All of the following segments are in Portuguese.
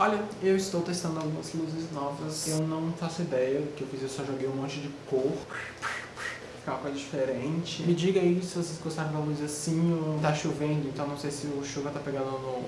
Olha, eu estou testando algumas luzes novas. Eu não faço ideia do que eu fiz, eu só joguei um monte de cor. Coisa diferente. Me diga aí se vocês gostaram da luz assim. Tá chovendo, então não sei se o chuva tá pegando no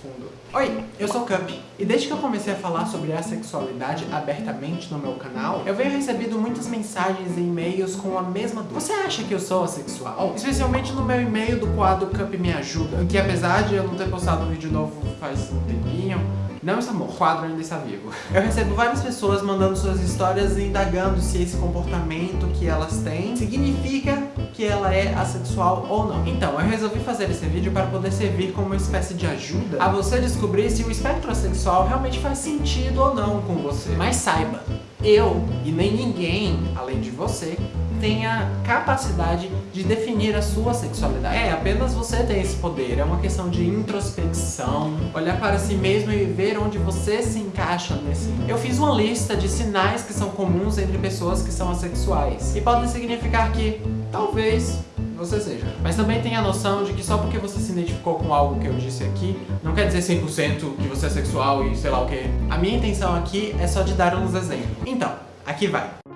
fundo. Oi, eu sou o Cup. E desde que eu comecei a falar sobre a sexualidade abertamente no meu canal, eu venho recebendo muitas mensagens e e-mails com a mesma dúvida. Você acha que eu sou assexual? Especialmente no meu e-mail do quadro Cup Me Ajuda, que apesar de eu não ter postado um vídeo novo faz um tempinho, não está morto, o quadro ainda está vivo. Eu recebo várias pessoas mandando suas histórias e indagando se esse comportamento que elas têm significa que ela é assexual ou não. Então, eu resolvi fazer esse vídeo para poder servir como uma espécie de ajuda a você descobrir se o espectro assexual realmente faz sentido ou não com você. Mas saiba, eu e nem ninguém, além de você, tem a capacidade de definir a sua sexualidade. É, apenas você tem esse poder, é uma questão de introspecção, olhar para si mesmo e ver onde você se encaixa nesse. Eu fiz uma lista de sinais que são comuns entre pessoas que são assexuais e podem significar que, talvez, você seja. Mas também tem a noção de que só porque você se identificou com algo que eu disse aqui, não quer dizer 100% que você é sexual e sei lá o que. A minha intenção aqui é só de dar uns exemplos. Então, aqui vai.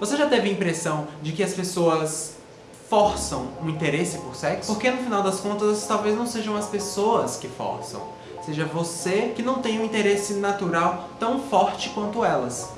Você já teve a impressão de que as pessoas forçam um interesse por sexo? Porque no final das contas, talvez não sejam as pessoas que forçam. Seja você que não tem um interesse natural tão forte quanto elas.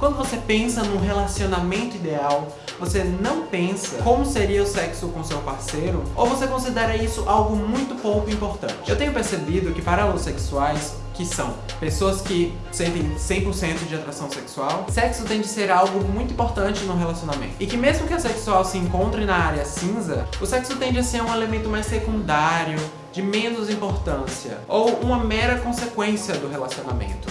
Quando você pensa num relacionamento ideal, você não pensa como seria o sexo com seu parceiro, ou você considera isso algo muito pouco importante. Eu tenho percebido que para homossexuais, que são pessoas que sentem 100% de atração sexual, sexo tem de ser algo muito importante no relacionamento. E que mesmo que a sexual se encontre na área cinza, o sexo tende a ser um elemento mais secundário, de menos importância, ou uma mera consequência do relacionamento.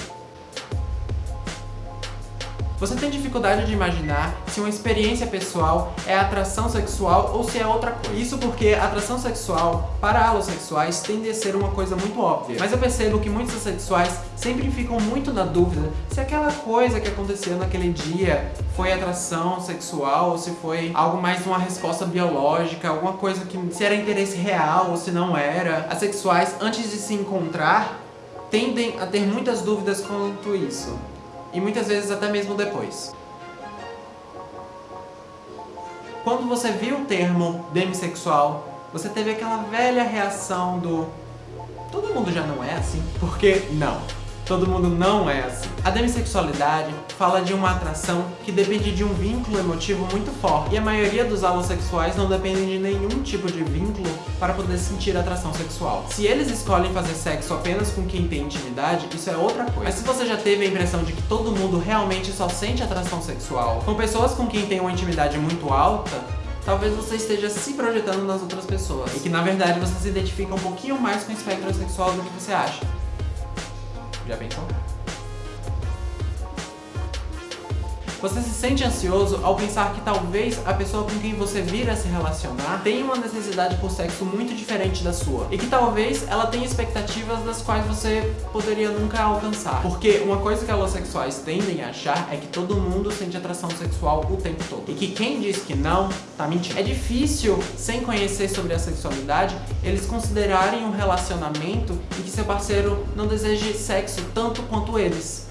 Você tem dificuldade de imaginar se uma experiência pessoal é atração sexual ou se é outra coisa. Isso porque atração sexual para alossexuais tende a ser uma coisa muito óbvia. Mas eu percebo que muitos assexuais sempre ficam muito na dúvida se aquela coisa que aconteceu naquele dia foi atração sexual ou se foi algo mais uma resposta biológica, alguma coisa que se era interesse real ou se não era. Assexuais, antes de se encontrar, tendem a ter muitas dúvidas quanto isso e muitas vezes até mesmo depois. Quando você viu o termo demissexual, você teve aquela velha reação do todo mundo já não é assim? Porque não. Todo mundo não é assim. A demissexualidade fala de uma atração que depende de um vínculo emotivo muito forte. E a maioria dos homossexuais não dependem de nenhum tipo de vínculo para poder sentir atração sexual. Se eles escolhem fazer sexo apenas com quem tem intimidade, isso é outra coisa. Mas se você já teve a impressão de que todo mundo realmente só sente atração sexual com pessoas com quem tem uma intimidade muito alta, talvez você esteja se projetando nas outras pessoas. E que na verdade você se identifica um pouquinho mais com o espectro sexual do que você acha. Já pensou? Você se sente ansioso ao pensar que talvez a pessoa com quem você vir a se relacionar tenha uma necessidade por sexo muito diferente da sua. E que talvez ela tenha expectativas das quais você poderia nunca alcançar. Porque uma coisa que homossexuais tendem a achar é que todo mundo sente atração sexual o tempo todo. E que quem diz que não, tá mentindo. É difícil, sem conhecer sobre a sexualidade, eles considerarem um relacionamento em que seu parceiro não deseje sexo tanto quanto eles.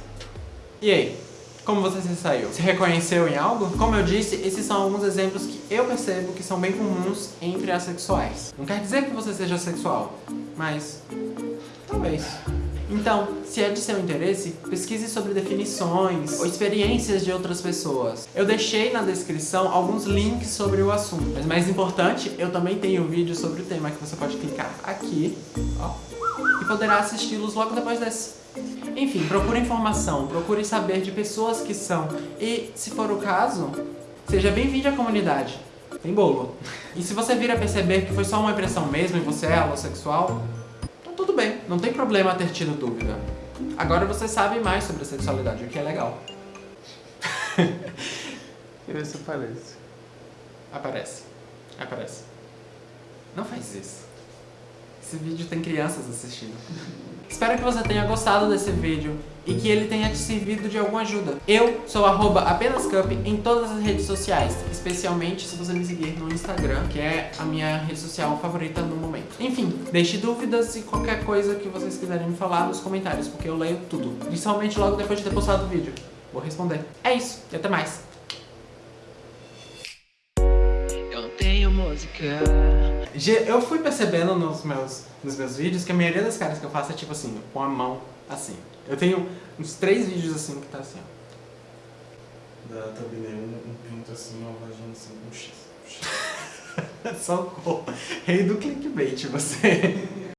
E aí? Como você se saiu? Se reconheceu em algo? Como eu disse, esses são alguns exemplos que eu percebo que são bem comuns entre assexuais. Não quer dizer que você seja sexual, mas talvez. Então, se é de seu interesse, pesquise sobre definições ou experiências de outras pessoas. Eu deixei na descrição alguns links sobre o assunto, mas mais importante, eu também tenho um vídeo sobre o tema que você pode clicar aqui, ó, e poderá assisti-los logo depois desse. Enfim, procure informação, procure saber de pessoas que são. E, se for o caso, seja bem-vindo à comunidade. Tem bolo. E se você vir a perceber que foi só uma impressão mesmo e você é homossexual, então tudo bem, não tem problema ter tido dúvida. Agora você sabe mais sobre a sexualidade, o que é legal. E ver se aparece. Aparece. Aparece. Não faz isso. Esse vídeo tem crianças assistindo. Espero que você tenha gostado desse vídeo e que ele tenha te servido de alguma ajuda. Eu sou apenascup em todas as redes sociais, especialmente se você me seguir no Instagram, que é a minha rede social favorita no momento. Enfim, deixe dúvidas e qualquer coisa que vocês quiserem me falar nos comentários, porque eu leio tudo. Principalmente logo depois de ter postado o vídeo. Vou responder. É isso, e até mais. Música. Eu fui percebendo nos meus, nos meus vídeos que a maioria das caras que eu faço é tipo assim, com a mão assim. Eu tenho uns três vídeos assim que tá assim, ó. Da thumbnail, um, um pinto assim, uma vagina assim, um X. Socorro. Rei do clickbait, você.